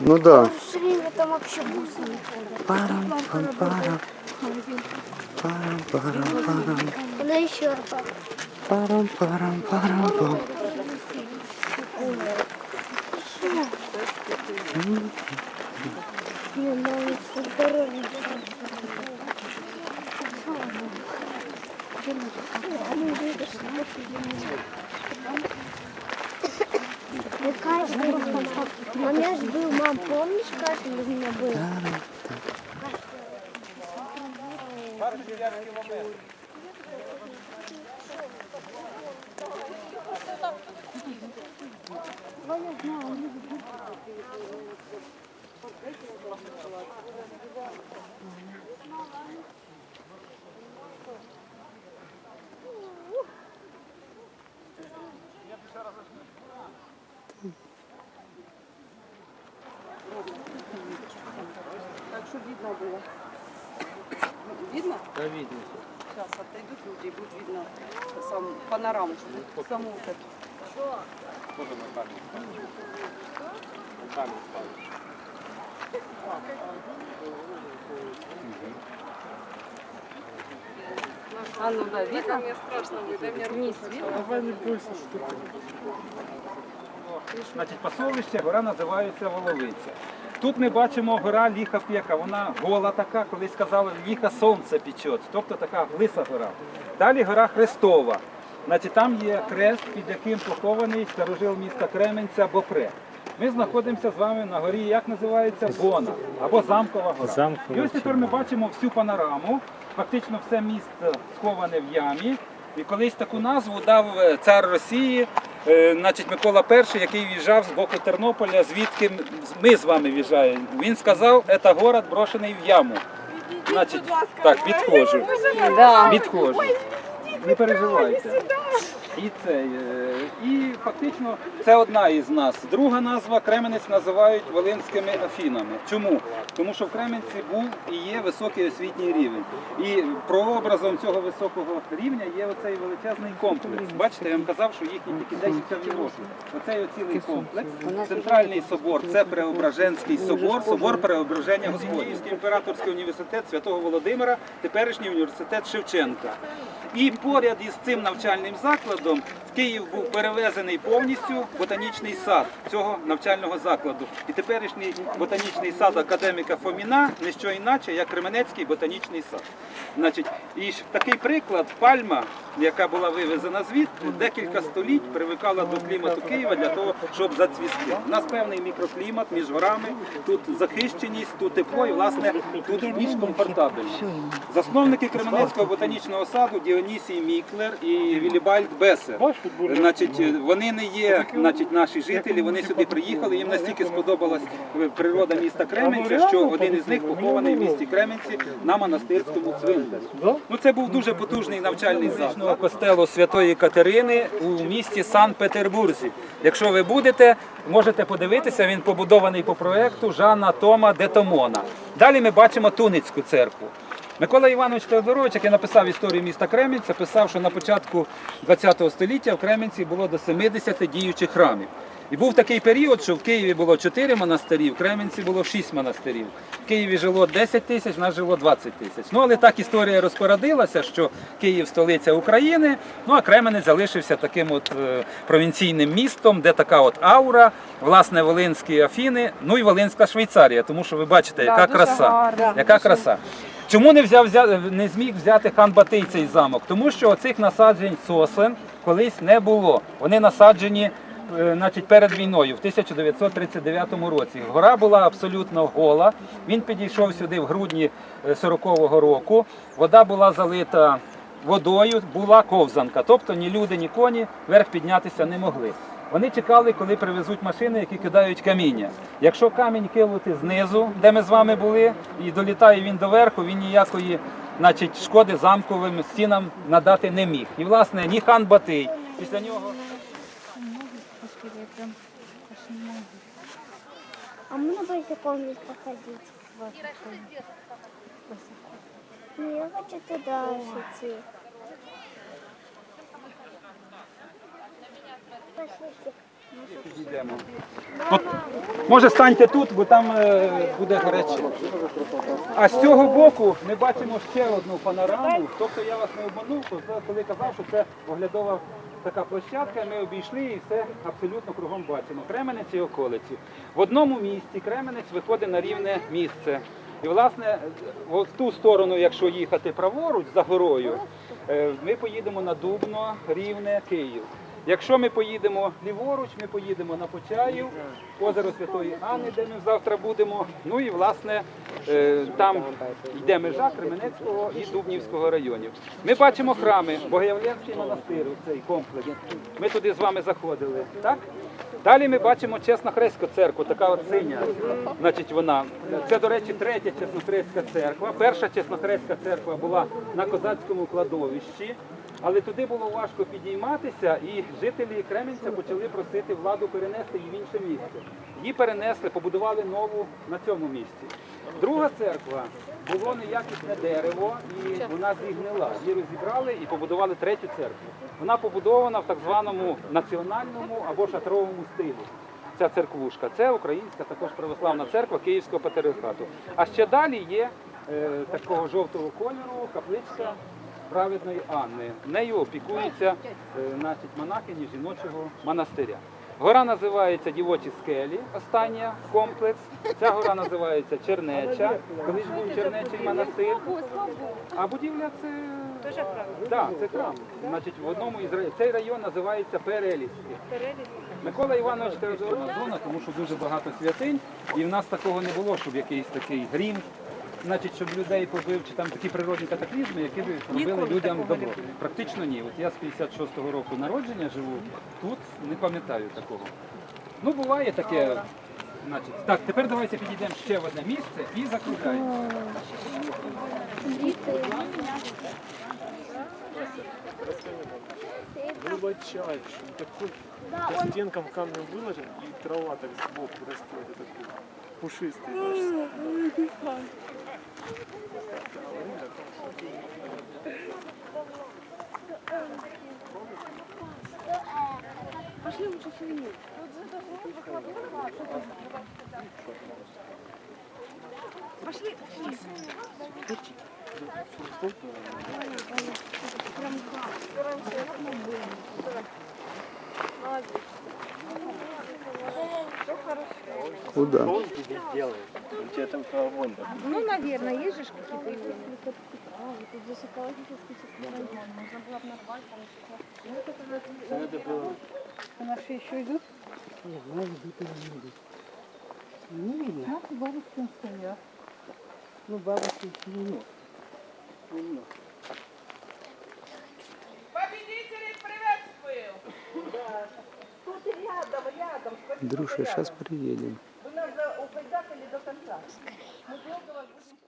Ну да. Все время там вообще бусы не ходят. Парам, пам, парам, парам, парам, парам, Куда еще? парам, парам, парам, пам. Не, надо здоровье. Ну, каждый У меня же был, мам, помнишь, кашель у меня был? Так, видно. Сейчас отойдут люди и будет видно сам, панораму, саму вот эту. Тоже на камеру? На камеру ставишь. А ну да, видно? Мне страшно будет, дай мне руку. Видно? Давай не бойся, что ты. Значить, пасовище гора називається Воловиця. Тут ми бачимо гора Ліха Пєка. Вона гола така, колись казали, ліха сонце печет, тобто така лиса гора. Далі гора Хрестова. Значить, там є хрест, під яким похований старожил міста Кременця Бопре. Ми знаходимося з вами на горі, як називається Бона або Замкова гора. І ось тепер ми бачимо всю панораму. Фактично все місто сховане в ямі. І колись таку назву дав е, цар Росії, значить Микола І, який в'їжджав з боку Тернополя, звідки ми з вами в'їжджаємо. Він сказав, це город брошений в яму. Значить, так, відходжу. Відходжу. Не переживайте. І це, е, і фактично це одна із нас. Друга назва Кременець називають Волинськими Афінами. Чому? Тому що в Кременці був і є високий освітній рівень. І прообразом цього високого рівня є оцей величезний комплекс. Бачите, я вам казав, що їхні тільки десяткові роки. Оцей оцілий комплекс. Центральний собор це Преображенський собор, собор Преображення Господнівський імператорський університет Святого Володимира, теперішній університет Шевченка. І поряд із цим навчальним закладом в Київ був перевезений повністю ботанічний сад цього навчального закладу. І теперішній ботанічний сад академіка Фоміна не що інакше, як Кременецький ботанічний сад. Значить, і такий приклад пальма, яка була вивезена звідти, декілька століть привикала до клімату Києва для того, щоб зацвісти. У нас певний мікроклімат між горами, тут захищеність, тут тепло і власне тут більш комфортабельно. Засновники Кременецького ботанічного саду Діонісій Міклер і Вілібальд Бесер. Значить, вони не є значить, наші жителі, вони сюди приїхали, їм настільки сподобалась природа міста Кременця, що один із них похований в місті Кременці на монастирському цвинтарі. Ну, це був дуже потужний навчальний заклад костелу Святої Катерини у місті Санкт-Петербурзі. Якщо ви будете, можете подивитися, він побудований по проекту Жана Тома Детомона. Далі ми бачимо Туницьку церкву. Микола Іванович Теодорович, який написав історію міста Кремінця, писав, що на початку ХХ століття в Кремінці було до 70 діючих храмів. І був такий період, що в Києві було 4 монастирі, в Кременці було 6 монастирів. В Києві жило 10 тисяч, в нас жило 20 тисяч. Ну, але так історія розпорядилася, що Київ столиця України, ну а Кременець залишився таким от е, провінційним містом, де така от аура, власне, Волинські Афіни, ну і Волинська Швейцарія, тому що ви бачите, яка краса. Яка краса. Чому не взяв не зміг взяти хан Батий цей замок? Тому що оцих насаджень сосен колись не було. Вони насаджені е, значить, перед війною в 1939 році. Гора була абсолютно гола. Він підійшов сюди в грудні е, 40-го року. Вода була залита водою, була ковзанка. Тобто ні люди, ні коні вверх піднятися не могли. Вони чекали, коли привезуть машини, які кидають каміння. Якщо камінь кинути знизу, де ми з вами були, і долітає він доверху, він ніякої значить, шкоди замковим стінам надати не міг. І, власне, ні хан Батий. Після нього. А мы на босиком походить. Не, я хочу туда идти. Пошлите. Підійдемо. От, може станьте тут, бо там е, буде гаряче. А з цього боку ми бачимо ще одну панораму. Тобто я вас не обманув, коли- казав, що це оглядова така площадка, ми обійшли і все абсолютно кругом бачимо. Кременець і околиці. В одному місці Кременець виходить на рівне місце. І власне в ту сторону, якщо їхати праворуч за горою, е, ми поїдемо на Дубно, Рівне, Київ. Якщо ми поїдемо ліворуч, ми поїдемо на Почаїв, озеро Святої Анни, де ми завтра будемо. Ну і власне е, там йде межа Кременецького і Дубнівського районів. Ми бачимо храми, Богоявленський монастир, цей комплекс. Ми туди з вами заходили. Так? Далі ми бачимо Чеснохрестську церкву, така от синя. Значить, вона. Це, до речі, третя Чеснохрестська церква. Перша Чеснохрестська церква була на козацькому кладовищі. Але туди було важко підійматися, і жителі Кременця почали просити владу перенести її в інше місце. Її перенесли, побудували нову на цьому місці. Друга церква було неякісне дерево, і вона зігнила. Її розібрали і побудували третю церкву. Вона побудована в так званому національному або шатровому стилі. Ця церквушка. Це українська також православна церква Київського патріархату. А ще далі є е, такого жовтого кольору капличка праведної Анни. Нею опікуються е, значить, монахині жіночого монастиря. Гора називається Дівочі скелі, остання комплекс. Ця гора називається Чернеча. Колись був Чернечий монастир. А будівля це да, це храм. Значить, в одному із районів. Цей район називається Переліський. Микола Іванович теодорна зона, тому що дуже багато святинь, і в нас такого не було, щоб якийсь такий грім, значить, щоб людей побив, чи там такі природні катаклізми, які б робили людям добро. Практично ні. От я з 56-го року народження живу тут, не пам'ятаю такого. Ну, буває таке. Значить, так, тепер давайте підійдемо ще в одне місце і закругляємо. глубочайший, такой да, по стенкам он... камнем выложен, и трава так сбоку растет, и такой пушистый. Пошли лучше сильнее. Пошли. Пошли. Ну да. Ну, наверное, есть же какие-то его. Тут здесь экологический район. Можно было нарвать, там Надо ну, было. А наши еще идут? Нет, наши идут или не идут. Не видно. Наши бабушкин стоят. Ну, бабушкин стоят. Немного. Друша, сейчас приедем. Пойдете ли до конца? Мы долго вас будем...